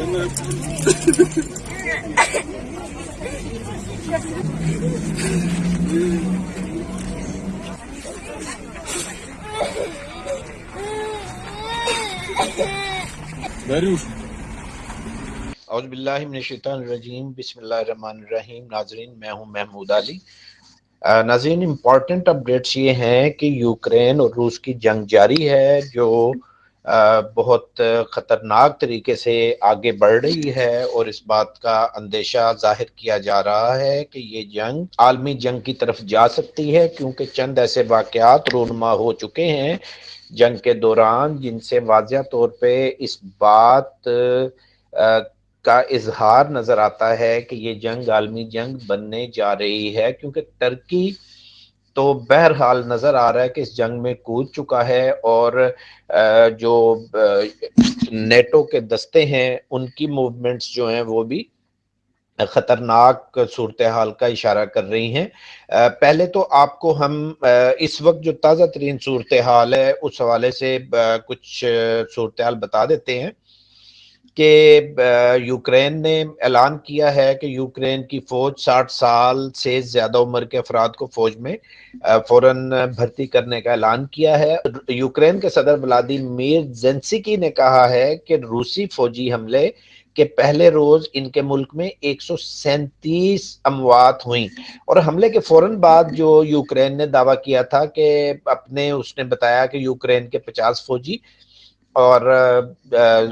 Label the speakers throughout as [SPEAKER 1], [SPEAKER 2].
[SPEAKER 1] اعوذ باللہ من الشیطان الرجیم، بسم اللہ الرحمن الرحیم. ناظرین، میں ہوں محمود علی. ناظرین امپورٹنٹ اپڈیٹس یہ ہیں کہ یوکرین اور روس کی جنگ جاری ہے جو بہت خطرناک طریقے سے آگے بڑھ رہی ہے اور اس بات کا اندیشہ ظاہر کیا جا رہا ہے کہ یہ جنگ عالمی جنگ کی طرف جا سکتی ہے، کیونکہ چند ایسے واقعات رونما ہو چکے ہیں جنگ کے دوران جن سے واضح طور پہ اس بات کا اظہار نظر آتا ہے کہ یہ جنگ عالمی جنگ بننے جا رہی ہے، کیونکہ ترکی تو بہرحال نظر آ رہا ہے کہ اس جنگ میں کود چکا ہے اور جو نیٹو کے دستے ہیں، ان کی موومنٹس جو ہیں وہ بھی خطرناک صورتحال کا اشارہ کر رہی ہیں۔ پہلے تو آپ کو ہم اس وقت جو تازہ ترین صورتحال ہے، اس حوالے سے کچھ صورتحال بتا دیتے ہیں۔ کہ یوکرین نے اعلان کیا ہے کہ یوکرین کی فوج ساٹھ سال سے زیادہ عمر کے افراد کو فوج میں فوراً بھرتی کرنے کا اعلان کیا ہے۔ یوکرین کے صدر ولادیمیر زینسکی نے کہا ہے کہ روسی فوجی حملے کے پہلے روز ان کے ملک میں ایک سو سینتیس اموات ہوئیں۔ اور حملے کے فوراً بعد جو یوکرین نے دعویٰ کیا تھا کہ اپنے، اس نے بتایا کہ یوکرین کے پچاس فوجی اور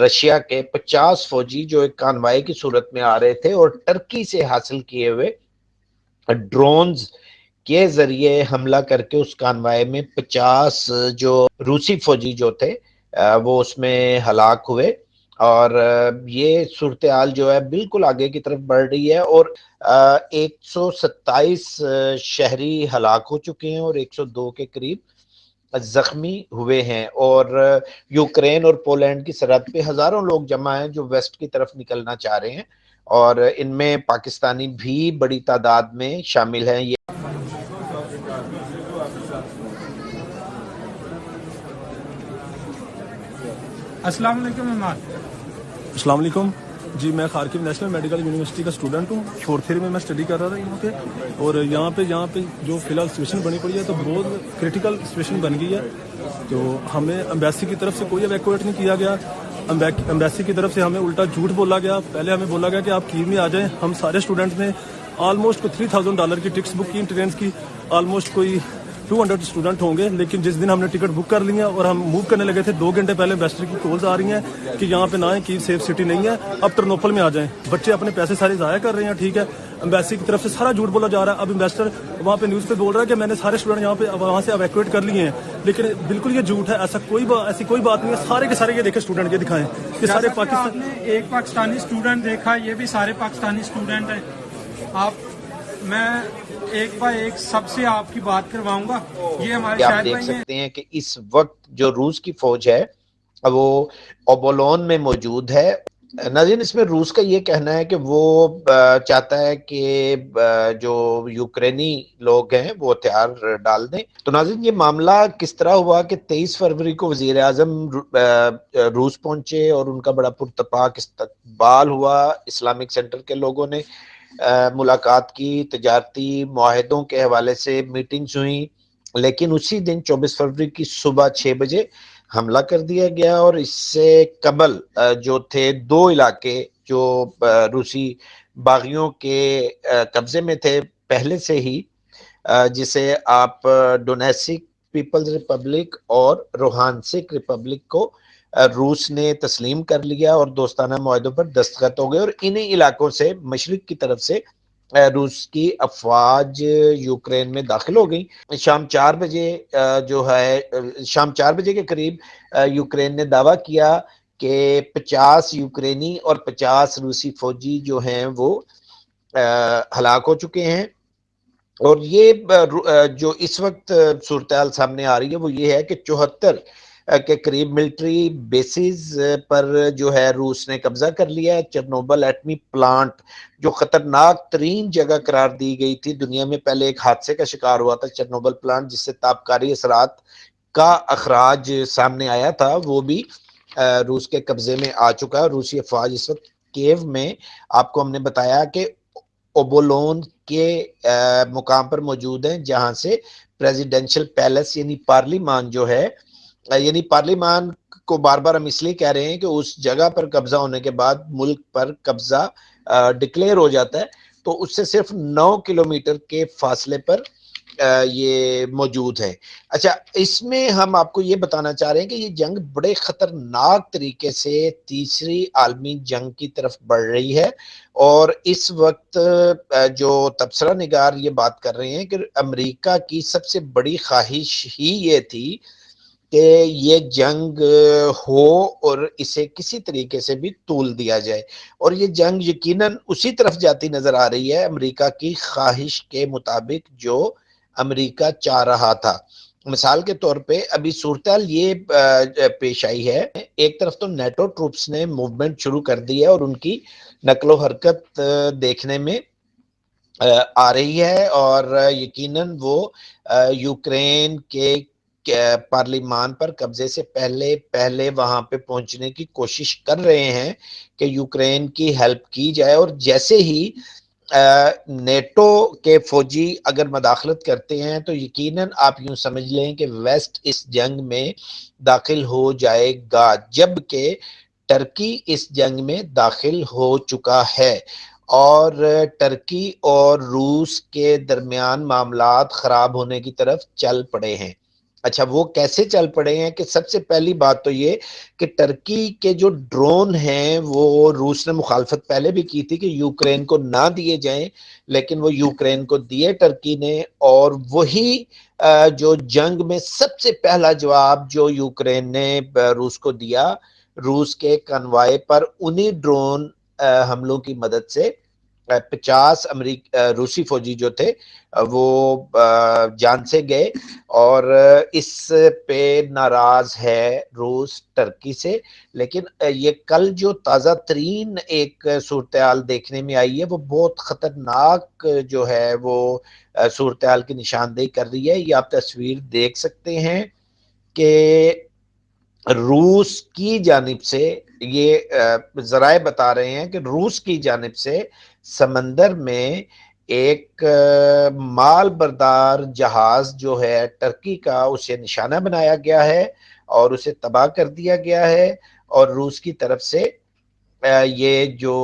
[SPEAKER 1] رشیا کے پچاس فوجی جو ایک کانوائی کی صورت میں آ رہے تھے اور ٹرکی سے حاصل کیے ہوئے ڈرونز کے ذریعے حملہ کر کے اس کانوائی میں پچاس جو روسی فوجی جو تھے وہ اس میں ہلاک ہوئے اور یہ صورتحال جو ہے بالکل آگے کی طرف بڑھ رہی ہے اور ایک سو ستائیس شہری ہلاک ہو چکے ہیں اور ایک سو دو کے قریب زخمی ہوئے ہیں اور یوکرین اور پولینڈ کی سرحد پہ ہزاروں لوگ جمع ہیں جو ویسٹ کی طرف نکلنا چاہ رہے ہیں اور ان میں پاکستانی بھی بڑی تعداد میں شامل ہیں۔ یہ
[SPEAKER 2] السلام علیکم
[SPEAKER 3] السلام علیکم۔ جی میں خارکیو نیشنل میڈیکل یونیورسٹی کا اسٹوڈنٹ ہوں۔ فورتھ ایئر میں میں اسٹڈی کر رہا تھا یہاں پہ۔ اور یہاں پہ یہاں پہ جو فی الحال سچویشن بنی پڑی ہے، تو بہت کریٹیکل سچویشن بن گئی ہے۔ تو ہمیں امبیسی کی طرف سے کوئی ایویکویٹ نہیں کیا گیا۔ امبیسی کی طرف سے ہمیں الٹا جھوٹ بولا گیا۔ پہلے ہمیں بولا گیا کہ آپ کیو میں آ جائیں۔ ہم سارے اسٹوڈنٹس نے آلموسٹ تھری تھاؤزینڈ ڈالر کی ٹکٹس بک کی ٹرینس کی آلموسٹ کوئی ٹو ہنڈریڈ اسٹوڈنٹ ہوں گے لیکن جس دن ہم نے ٹکٹ بک کر لی ہیں اور ہم موو کرنے لگے تھے دو گھنٹے پہلے امبیسڈر کی کالز آ رہی ہیں کہ یہاں پہ نہ ہے کی سیف سٹی نہیں ہے۔ اب ٹرنوپل میں آ جائیں۔ بچے اپنے پیسے سارے ضائع کر رہے ہیں ٹھیک ہے۔ امبیسی کی طرف سے سارا جھوٹ بولا جا رہا ہے۔ اب امبیسڈر وہاں پہ نیوز پہ بول رہا ہے کہ میں نے سارے اسٹوڈنٹ یہاں پہ وہاں سے ایویکویٹ کر لیے ہیں۔ لیکن بالکل یہ جھوٹ ہے ایسا کوئی با- ایسی کوئی بات نہیں ہے۔ سارے کے سارے یہ دیکھیں اسٹوڈنٹ یہ دکھائیں کہ سارے پاکستان
[SPEAKER 2] نے ایک پاکستانی اسٹوڈنٹ دیکھا یہ بھی سارے پاکستانی اسٹوڈنٹ ہیں۔ آپ میں ایک بائی ایک سب سے آپ کی بات کرواؤں گا۔ یہ ہمارے
[SPEAKER 1] آپ دیکھ سکتے ہیں کہ اس وقت جو روس کی فوج ہے وہ اوبولون میں موجود ہے۔ ناظرین اس میں روس کا یہ کہنا ہے کہ وہ چاہتا ہے کہ جو یوکرینی لوگ ہیں وہ ہتھیار ڈال دیں۔ تو ناظرین یہ معاملہ کس طرح ہوا کہ تیئیس فروری کو وزیر اعظم روس پہنچے اور ان کا بڑا پرتپاک استقبال ہوا۔ اسلامک سینٹر کے لوگوں نے ملاقات کی تجارتی معاہدوں کے حوالے سے میٹنگز ہوئیں، لیکن اسی دن چوبیس فروری کی صبح چھ بجے حملہ کر دیا گیا اور اس سے قبل جو تھے دو علاقے جو روسی باغیوں کے قبضے میں تھے، پہلے سے ہی جسے آپ ڈونیسک پیپلز ریپبلک اور روحانسک ریپبلک کو روس نے تسلیم کر لیا اور دوستانہ معاہدوں پر دستخط ہو گئے اور انہی علاقوں سے مشرق کی طرف سے روس کی افواج یوکرین میں داخل ہو گئی شام چار بجے جو ہے شام چار بجے کے قریب یوکرین نے دعویٰ کیا کہ پچاس یوکرینی اور پچاس روسی فوجی جو ہیں وہ ہلاک ہو چکے ہیں۔ اور یہ جو اس وقت صورتحال سامنے آ رہی ہے وہ یہ ہے کہ چوہتر کے قریب ملٹری بیسز پر جو ہے روس نے قبضہ کر لیا ہے۔ چرنوبل ایٹمی پلانٹ جو خطرناک ترین جگہ قرار دی گئی تھی۔ دنیا میں پہلے ایک حادثے کا شکار ہوا تھا چرنوبل پلانٹ جس سے تابکاری اثرات کا اخراج سامنے آیا تھا۔ وہ بھی روس کے قبضے میں آ چکا ہے۔ روسی افواج اس وقت کیو میں آپ کو ہم نے بتایا کہ اوبولون کے مقام پر موجود ہیں، جہاں سے پریزیڈنشل پیلس یعنی پارلیمان جو ہے یعنی پارلیمان کو بار بار ہم اس لیے کہہ رہے ہیں کہ اس جگہ پر قبضہ ہونے کے بعد ملک پر قبضہ ڈکلیئر ہو جاتا ہے، تو اس سے صرف نو کلومیٹر کے فاصلے پر یہ موجود ہے۔ اچھا اس میں ہم آپ کو یہ بتانا چاہ رہے ہیں کہ یہ جنگ بڑے خطرناک طریقے سے تیسری عالمی جنگ کی طرف بڑھ رہی ہے اور اس وقت جو تبصرہ نگار یہ بات کر رہے ہیں کہ امریکہ کی سب سے بڑی خواہش ہی یہ تھی کہ یہ جنگ ہو اور اسے کسی طریقے سے بھی طول دیا جائے۔ اور یہ جنگ یقیناً اسی طرف جاتی نظر آ رہی ہے امریکہ کی خواہش کے مطابق جو امریکہ چاہ رہا تھا۔ مثال کے طور پہ ابھی صورتحال یہ پیش آئی ہے۔ ایک طرف تو نیٹو ٹروپس نے موومنٹ شروع کر دی ہے اور ان کی نقل و حرکت دیکھنے میں، آ رہی ہے اور یقیناً وہ یوکرین کے پارلیمان پر قبضے سے پہلے پہلے وہاں پہ پہنچنے کی کوشش کر رہے ہیں کہ یوکرین کی ہیلپ کی جائے اور جیسے ہی نیٹو کے فوجی اگر مداخلت کرتے ہیں تو یقیناً آپ یوں سمجھ لیں کہ ویسٹ اس جنگ میں داخل ہو جائے گا جبکہ ٹرکی اس جنگ میں داخل ہو چکا ہے اور ٹرکی اور روس کے درمیان معاملات خراب ہونے کی طرف چل پڑے ہیں۔ اچھا وہ کیسے چل پڑے ہیں کہ سب سے پہلی بات تو یہ کہ ٹرکی کے جو ڈرون ہیں، وہ روس نے مخالفت پہلے بھی کی تھی کہ یوکرین کو نہ دیے جائیں، لیکن وہ یوکرین کو دیے ٹرکی نے اور وہی جو جنگ میں سب سے پہلا جواب جو یوکرین نے روس کو دیا، روس کے کنوائے پر انہی ڈرون حملوں کی مدد سے۔ پچاس امریک روسی فوجی جو تھے وہ جان سے گئے اور اس پہ ناراض ہے روس ٹرکی سے، لیکن یہ کل جو تازہ ترین ایک صورتحال دیکھنے میں آئی ہے، وہ بہت خطرناک جو ہے، وہ صورتحال کی نشاندہی کر رہی ہے۔ یہ آپ تصویر دیکھ سکتے ہیں کہ روس کی جانب سے یہ ذرائع بتا رہے ہیں کہ روس کی جانب سے سمندر میں ایک مال بردار جہاز جو ہے ٹرکی کا، اسے نشانہ بنایا گیا ہے اور اسے تباہ کر دیا گیا ہے اور روس کی طرف سے یہ جو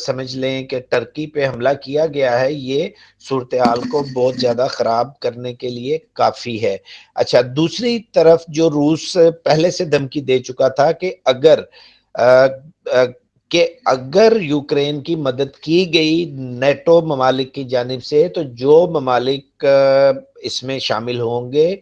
[SPEAKER 1] سمجھ لیں کہ ٹرکی پہ حملہ کیا گیا ہے، یہ صورتحال کو بہت زیادہ خراب کرنے کے لیے کافی ہے۔ اچھا دوسری طرف جو روس پہلے سے دھمکی دے چکا تھا کہ اگر کہ اگر یوکرین کی مدد کی گئی نیٹو ممالک کی جانب سے، تو جو ممالک اس میں شامل ہوں گے،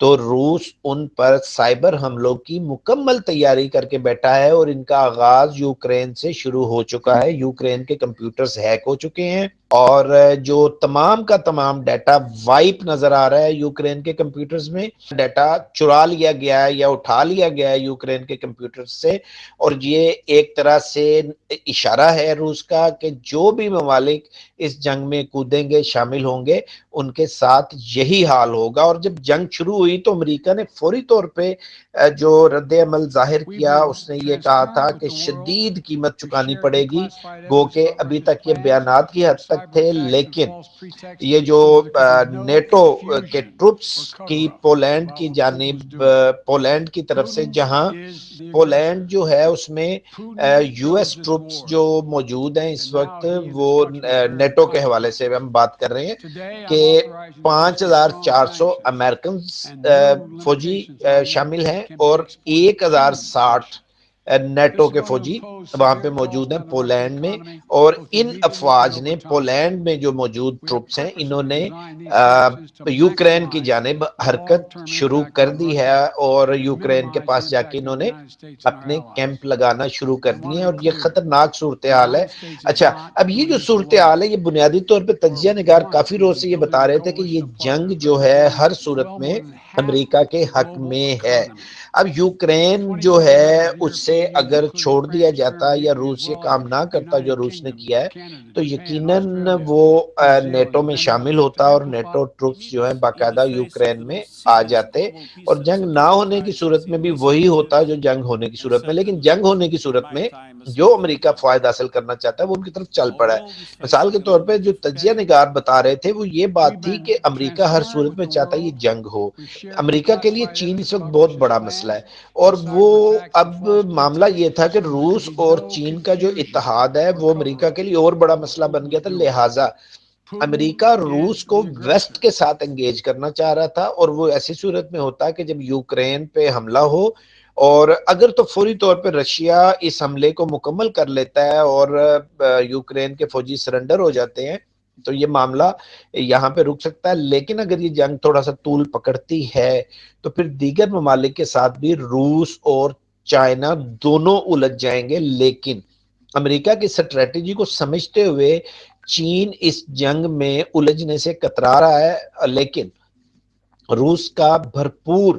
[SPEAKER 1] تو روس ان پر سائبر حملوں کی مکمل تیاری کر کے بیٹھا ہے اور ان کا آغاز یوکرین سے شروع ہو چکا ہے۔ یوکرین کے کمپیوٹرز ہیک ہو چکے ہیں۔ اور جو تمام کا تمام ڈیٹا وائپ نظر آ رہا ہے یوکرین کے کمپیوٹرز میں ڈیٹا چرا لیا گیا ہے یا اٹھا لیا گیا ہے یوکرین کے کمپیوٹر سے۔ اور یہ ایک طرح سے اشارہ ہے روس کا کہ جو بھی ممالک اس جنگ میں کودیں گے شامل ہوں گے ان کے ساتھ یہی حال ہوگا۔ اور جب جنگ شروع ہوئی تو امریکہ نے فوری طور پہ جو رد عمل ظاہر کیا اس نے یہ کہا تھا کہ شدید قیمت چکانی پڑے گی۔ گو کہ ابھی تک یہ بیانات کی حد تک تھے، لیکن یہ جو نیٹو کے ٹروپس کی پولینڈ کی جانب پولینڈ کی طرف سے، جہاں پولینڈ جو ہے، اس میں یو ایس ٹروپس جو موجود ہیں اس وقت، وہ نیٹو کے حوالے سے ہم بات کر رہے ہیں کہ پانچ ہزار چار سو امریکن فوجی شامل ہیں اور ایک ہزار ساٹھ نیٹو کے فوجی وہاں پہ موجود ہیں پولینڈ میں اور ان افواج نے پولینڈ میں جو موجود ٹروپس ہیں انہوں نے یوکرین کی جانب حرکت شروع کر دی ہے اور یوکرین کے پاس جا کے انہوں نے اپنے کیمپ لگانا شروع کر دی ہیں اور یہ خطرناک صورتحال ہے۔ اچھا اب یہ جو صورتحال ہے یہ بنیادی طور پہ تجزیہ نگار کافی روز سے یہ بتا رہے تھے کہ یہ جنگ جو ہے ہر صورت میں امریکہ کے حق میں ہے۔ اب یوکرین جو ہے اس سے اگر چھوڑ دیا جاتا یا روس یہ کام نہ کرتا جو روس نے کیا ہے تو یقیناً وہ نیٹو میں شامل ہوتا اور نیٹو ٹروپس جو ہیں باقاعدہ یوکرین میں آ جاتے اور جنگ نہ ہونے کی صورت میں بھی وہی ہوتا جو جنگ ہونے کی صورت میں لیکن جنگ ہونے کی صورت میں جو امریکہ فائدہ حاصل کرنا چاہتا ہے وہ ان کی طرف چل پڑا ہے۔ مثال کے طور پہ جو تجزیہ نگار بتا رہے تھے وہ یہ بات تھی کہ امریکہ ہر صورت میں چاہتا ہے یہ جنگ ہو۔ امریکہ کے لیے چین اس وقت بہت بڑا مسئلہ ہے۔ اور وہ اب معاملہ یہ تھا کہ روس اور چین کا جو اتحاد ہے وہ امریکہ کے لیے اور بڑا مسئلہ بن گیا تھا۔ لہٰذا امریکہ روس کو ویسٹ کے ساتھ انگیج کرنا چاہ رہا تھا اور وہ ایسی صورت میں ہوتا کہ جب یوکرین پہ حملہ ہو اور اگر تو فوری طور پہ رشیا اس حملے کو مکمل کر لیتا ہے اور یوکرین کے فوجی سرنڈر ہو جاتے ہیں، تو یہ معاملہ یہاں پہ رک سکتا ہے۔ لیکن اگر یہ جنگ تھوڑا سا طول پکڑتی ہے، تو پھر دیگر ممالک کے ساتھ بھی روس اور چائنا دونوں الجھ جائیں گے۔ لیکن امریکہ کی سٹریٹجی کو سمجھتے ہوئے چین اس جنگ میں الجھنے سے کترا رہا ہے۔ لیکن روس کا بھرپور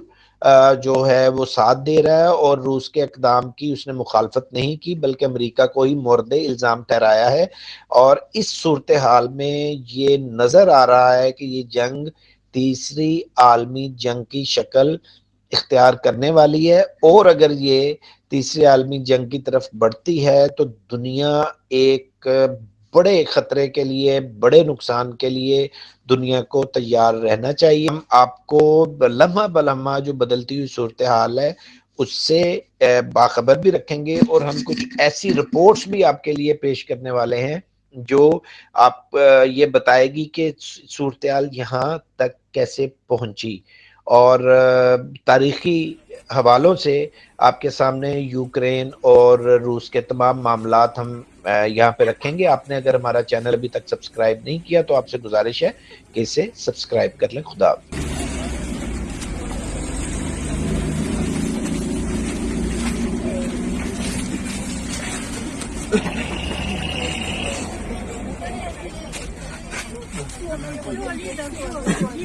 [SPEAKER 1] جو ہے وہ ساتھ دے رہا ہے اور روس کے اقدام کی اس نے مخالفت نہیں کی، بلکہ امریکہ کو ہی مورد الزام ٹھہرایا ہے۔ اور اس صورتحال میں یہ نظر آ رہا ہے کہ یہ جنگ تیسری عالمی جنگ کی شکل اختیار کرنے والی ہے۔ اور اگر یہ تیسری عالمی جنگ کی طرف بڑھتی ہے تو دنیا ایک بڑے خطرے کے لیے، بڑے نقصان کے لیے دنیا کو تیار رہنا چاہیے۔ ہم آپ کو لمحہ بلمحہ جو بدلتی ہوئی صورتحال ہے، اس سے باخبر بھی رکھیں گے اور ہم کچھ ایسی رپورٹس بھی آپ کے لیے پیش کرنے والے ہیں جو آپ یہ بتائے گی کہ صورتحال یہاں تک کیسے پہنچی۔ اور تاریخی حوالوں سے آپ کے سامنے یوکرین اور روس کے تمام معاملات ہم یہاں پہ رکھیں گے۔ آپ نے اگر ہمارا چینل ابھی تک سبسکرائب نہیں کیا تو آپ سے گزارش ہے کہ اسے سبسکرائب کر لیں۔ خدا